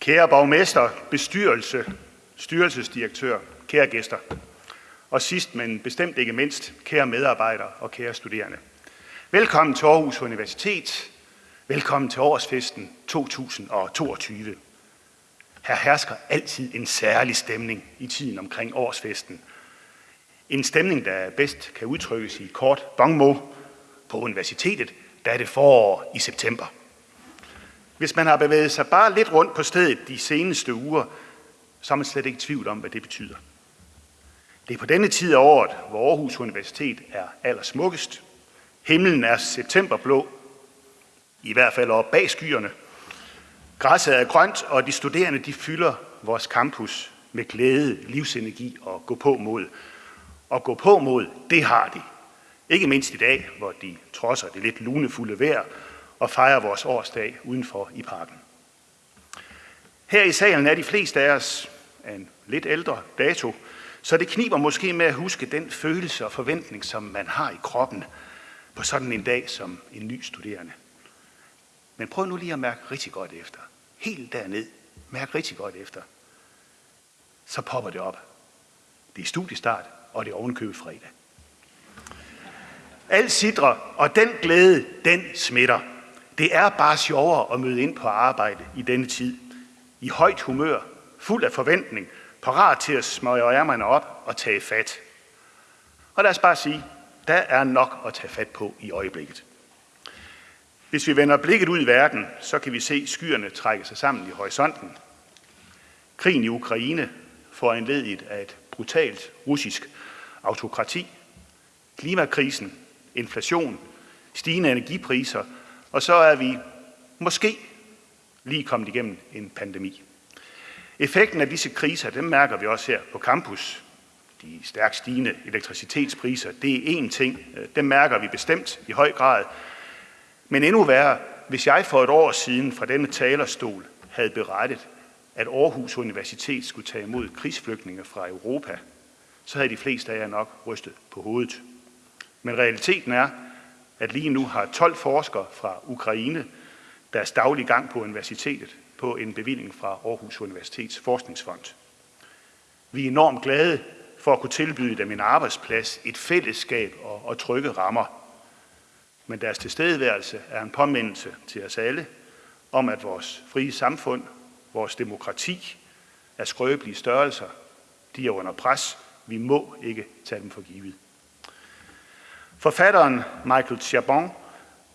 Kære borgmester, bestyrelse, styrelsesdirektør, kære gæster. Og sidst, men bestemt ikke mindst, kære medarbejdere og kære studerende. Velkommen til Aarhus Universitet. Velkommen til årsfesten 2022. Her hersker altid en særlig stemning i tiden omkring årsfesten. En stemning, der bedst kan udtrykkes i kort bongmo. På universitetet, der er det forår i september. Hvis man har bevæget sig bare lidt rundt på stedet de seneste uger, så er man slet ikke i tvivl om, hvad det betyder. Det er på denne tid af året, hvor Aarhus Universitet er allersmukkest. Himlen er septemberblå, i hvert fald oppe bag skyerne. Græsset er grønt, og de studerende de fylder vores campus med glæde, livsenergi og gå på mod. Og gå på mod, det har de. Ikke mindst i dag, hvor de trodser det lidt lunefulde vejr og fejre vores årsdag udenfor i parken. Her i salen er de fleste af os af en lidt ældre dato, så det kniber måske med at huske den følelse og forventning, som man har i kroppen på sådan en dag som en ny studerende. Men prøv nu lige at mærke rigtig godt efter. Helt derned. Mærk rigtig godt efter. Så popper det op. Det er studiestart, og det er ovenkøbet fredag. Alt sidder, og den glæde, den smitter. Det er bare sjovere at møde ind på arbejde i denne tid. I højt humør, fuld af forventning, parat til at smøge ærmerne op og tage fat. Og lad os bare sige, der er nok at tage fat på i øjeblikket. Hvis vi vender blikket ud i verden, så kan vi se skyerne trække sig sammen i horisonten. Krigen i Ukraine får ledigt af et brutalt russisk autokrati, klimakrisen, inflation, stigende energipriser, og så er vi måske lige kommet igennem en pandemi. Effekten af disse kriser, dem mærker vi også her på campus. De stærkt stigende elektricitetspriser, det er én ting. Dem mærker vi bestemt i høj grad. Men endnu værre, hvis jeg for et år siden fra denne talerstol havde berettet, at Aarhus Universitet skulle tage imod krigsflygtninge fra Europa, så havde de fleste af jer nok rystet på hovedet. Men realiteten er, at lige nu har 12 forskere fra Ukraine deres daglige gang på universitetet på en bevilling fra Aarhus Universitets Forskningsfond. Vi er enormt glade for at kunne tilbyde dem en arbejdsplads, et fællesskab og, og trygge rammer. Men deres tilstedeværelse er en påmindelse til os alle om, at vores frie samfund, vores demokrati er skrøbelige størrelser. De er under pres. Vi må ikke tage dem for givet. Forfatteren Michael Chabon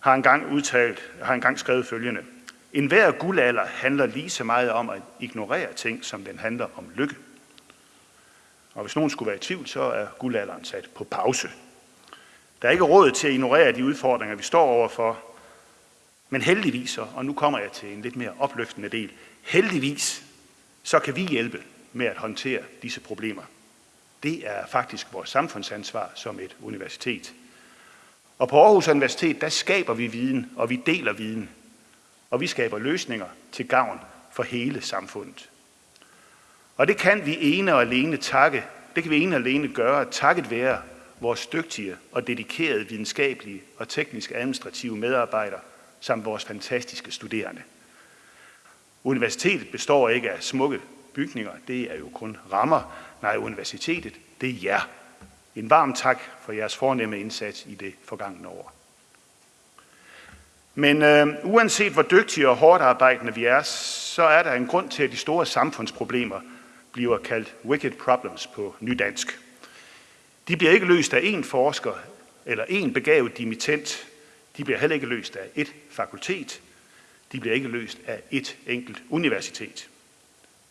har engang, udtalt, har engang skrevet følgende. En hver guldalder handler lige så meget om at ignorere ting, som den handler om lykke. Og hvis nogen skulle være i tvivl, så er guldalderen sat på pause. Der er ikke råd til at ignorere de udfordringer, vi står overfor. Men heldigvis, og nu kommer jeg til en lidt mere opløftende del, heldigvis, så kan vi hjælpe med at håndtere disse problemer. Det er faktisk vores samfundsansvar som et universitet. Og på Aarhus Universitet, der skaber vi viden, og vi deler viden. Og vi skaber løsninger til gavn for hele samfundet. Og det kan vi ene og alene takke, det kan vi ene og alene gøre takket være vores dygtige og dedikerede videnskabelige og teknisk administrative medarbejdere samt vores fantastiske studerende. Universitetet består ikke af smukke bygninger, det er jo kun rammer. Nej, universitetet, det er jer. En varm tak for jeres fornemme indsats i det forgangne år. Men øh, uanset hvor dygtige og hårdt arbejdende vi er, så er der en grund til, at de store samfundsproblemer bliver kaldt wicked problems på nydansk. De bliver ikke løst af én forsker eller én begavet dimittent. De bliver heller ikke løst af et fakultet. De bliver ikke løst af et enkelt universitet.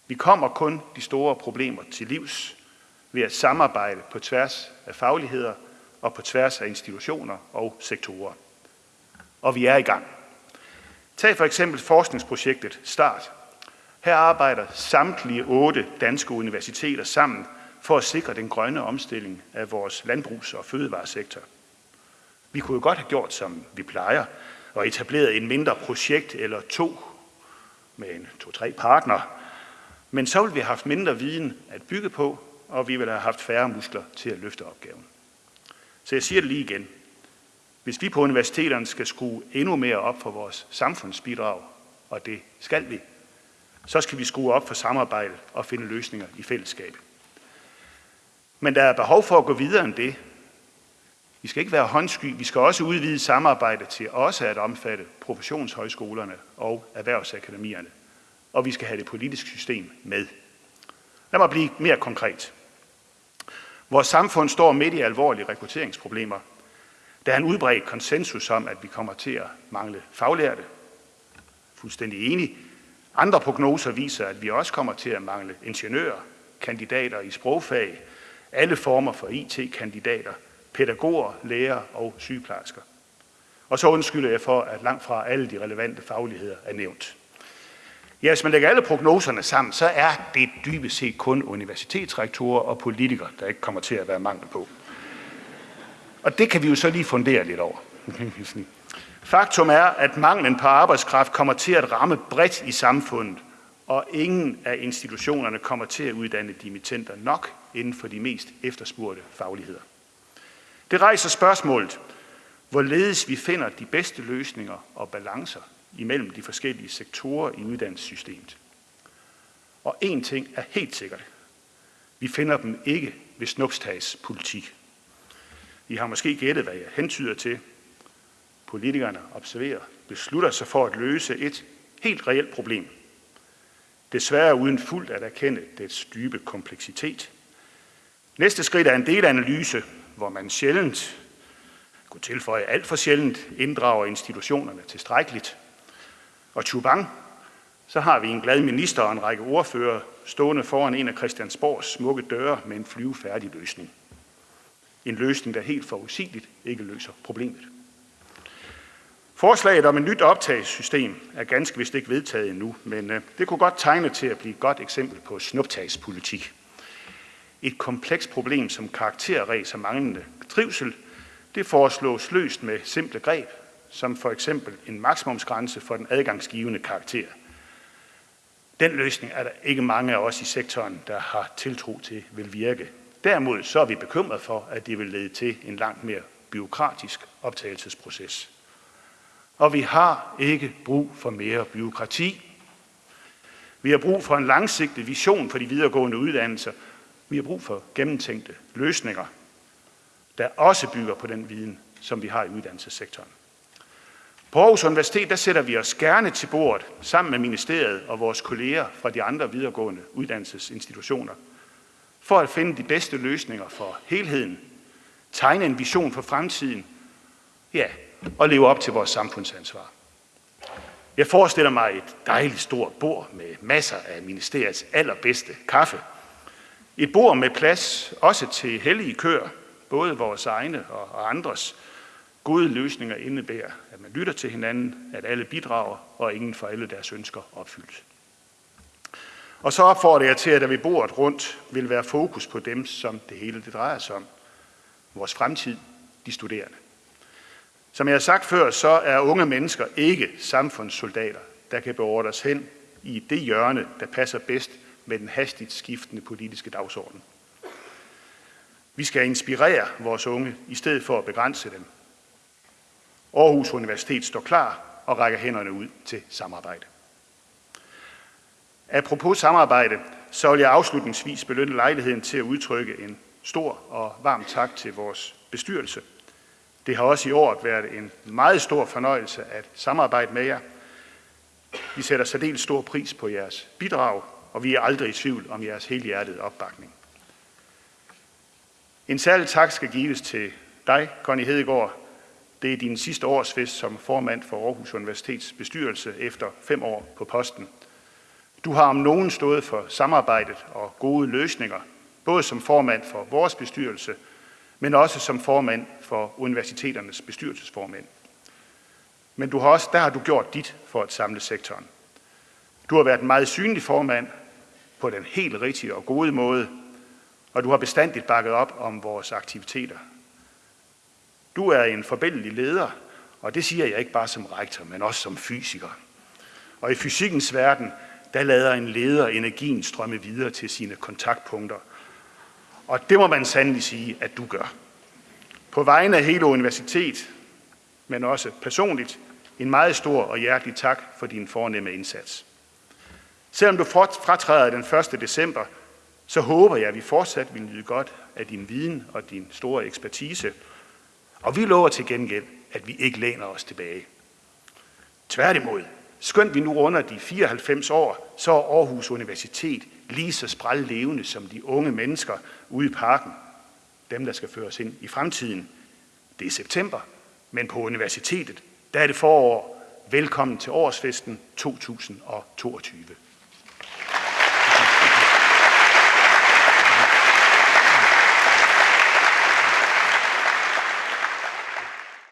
Vi kommer kun de store problemer til livs ved at samarbejde på tværs af fagligheder og på tværs af institutioner og sektorer. Og vi er i gang. Tag for eksempel forskningsprojektet START. Her arbejder samtlige otte danske universiteter sammen for at sikre den grønne omstilling af vores landbrugs- og fødevaresektor. Vi kunne jo godt have gjort, som vi plejer, og etableret en mindre projekt eller to med en to-tre partner. Men så ville vi have haft mindre viden at bygge på, og vi ville have haft færre muskler til at løfte opgaven. Så jeg siger det lige igen. Hvis vi på universiteterne skal skrue endnu mere op for vores samfundsbidrag, og det skal vi, Så skal vi skrue op for samarbejde og finde løsninger i fællesskab. Men der er behov for at gå videre end det. Vi skal ikke være håndsky. Vi skal også udvide samarbejdet til også at omfatte professionshøjskolerne og erhvervsakademierne. Og vi skal have det politiske system med. Lad mig blive mere konkret. Vores samfund står midt i alvorlige rekrutteringsproblemer. Der er en udbredt konsensus om, at vi kommer til at mangle faglærte. Fuldstændig enig. Andre prognoser viser, at vi også kommer til at mangle ingeniører, kandidater i sprogfag, alle former for IT-kandidater, pædagoger, læger og sygeplejersker. Og så undskylder jeg for, at langt fra alle de relevante fagligheder er nævnt. Ja, hvis man lægger alle prognoserne sammen, så er det dybest set kun universitetsrektorer og politikere, der ikke kommer til at være mangel på. Og det kan vi jo så lige fundere lidt over. Faktum er, at manglen på arbejdskraft kommer til at ramme bredt i samfundet, og ingen af institutionerne kommer til at uddanne dimittenter nok inden for de mest efterspurgte fagligheder. Det rejser spørgsmålet, hvorledes vi finder de bedste løsninger og balancer imellem de forskellige sektorer i uddannelsessystemet. Og en ting er helt sikkert. Vi finder dem ikke ved snupstags politik. I har måske gættet, hvad jeg hentyder til. Politikerne observerer, beslutter sig for at løse et helt reelt problem. Desværre uden fuldt at erkende dets dybe kompleksitet. Næste skridt er en delanalyse, hvor man sjældent, kunne tilføje alt for sjældent, inddrager institutionerne tilstrækkeligt. Og Chubang, så har vi en glad minister og en række ordfører stående foran en af Christiansborgs smukke døre med en flyvefærdig løsning. En løsning, der helt forudsigeligt ikke løser problemet. Forslaget om et nyt optagelsessystem er ganske vist ikke vedtaget endnu, men øh, det kunne godt tegne til at blive et godt eksempel på snuptagspolitik. Et komplekst problem som karakterræs og manglende trivsel, det foreslås løst med simple greb, som for eksempel en maksimumsgrænse for den adgangsgivende karakter. Den løsning er der ikke mange af os i sektoren, der har tiltro til vil virke. Derimod så er vi bekymret for, at det vil lede til en langt mere byråkratisk optagelsesproces. Og vi har ikke brug for mere byråkrati. Vi har brug for en langsigtet vision for de videregående uddannelser. Vi har brug for gennemtænkte løsninger, der også bygger på den viden, som vi har i uddannelsessektoren. På Aarhus Universitet der sætter vi os gerne til bordet sammen med ministeriet og vores kolleger fra de andre videregående uddannelsesinstitutioner for at finde de bedste løsninger for helheden, tegne en vision for fremtiden, ja, og leve op til vores samfundsansvar. Jeg forestiller mig et dejligt stort bord med masser af ministeriets allerbedste kaffe. Et bord med plads også til hellige køer, både vores egne og andres, Gode løsninger indebærer, at man lytter til hinanden, at alle bidrager, og ingen får alle deres ønsker opfyldt. Og så opfordrer jeg til, at der ved bordet rundt vil være fokus på dem, som det hele det drejer sig om. Vores fremtid, de studerende. Som jeg har sagt før, så er unge mennesker ikke samfundssoldater, der kan beordres hen i det hjørne, der passer bedst med den hastigt skiftende politiske dagsorden. Vi skal inspirere vores unge, i stedet for at begrænse dem Aarhus Universitet står klar og rækker hænderne ud til samarbejde. Apropos samarbejde, så vil jeg afslutningsvis belønne lejligheden til at udtrykke en stor og varm tak til vores bestyrelse. Det har også i år været en meget stor fornøjelse at samarbejde med jer. Vi sætter særdeles stor pris på jeres bidrag, og vi er aldrig i tvivl om jeres helhjertede opbakning. En særlig tak skal gives til dig, Connie Hedegaard, det er din sidste årsfest som formand for Aarhus Universitets bestyrelse efter fem år på posten. Du har om nogen stået for samarbejdet og gode løsninger, både som formand for vores bestyrelse, men også som formand for universiteternes bestyrelsesformænd. Men du har også, der har du gjort dit for at samle sektoren. Du har været en meget synlig formand på den helt rigtige og gode måde, og du har bestandigt bakket op om vores aktiviteter du er en forbindelig leder, og det siger jeg ikke bare som rektor, men også som fysiker. Og i fysikkens verden, der lader en leder energien strømme videre til sine kontaktpunkter. Og det må man sandelig sige, at du gør. På vegne af hele universitet, men også personligt, en meget stor og hjertelig tak for din fornemme indsats. Selvom du fratræder den 1. december, så håber jeg, at vi fortsat vil nyde godt af din viden og din store ekspertise. Og vi lover til gengæld, at vi ikke læner os tilbage. Tværtimod, skønt vi nu runder de 94 år, så er Aarhus Universitet lige så sprællevende som de unge mennesker ude i parken. Dem, der skal føres ind i fremtiden. Det er september, men på universitetet, der er det forår. Velkommen til årsfesten 2022.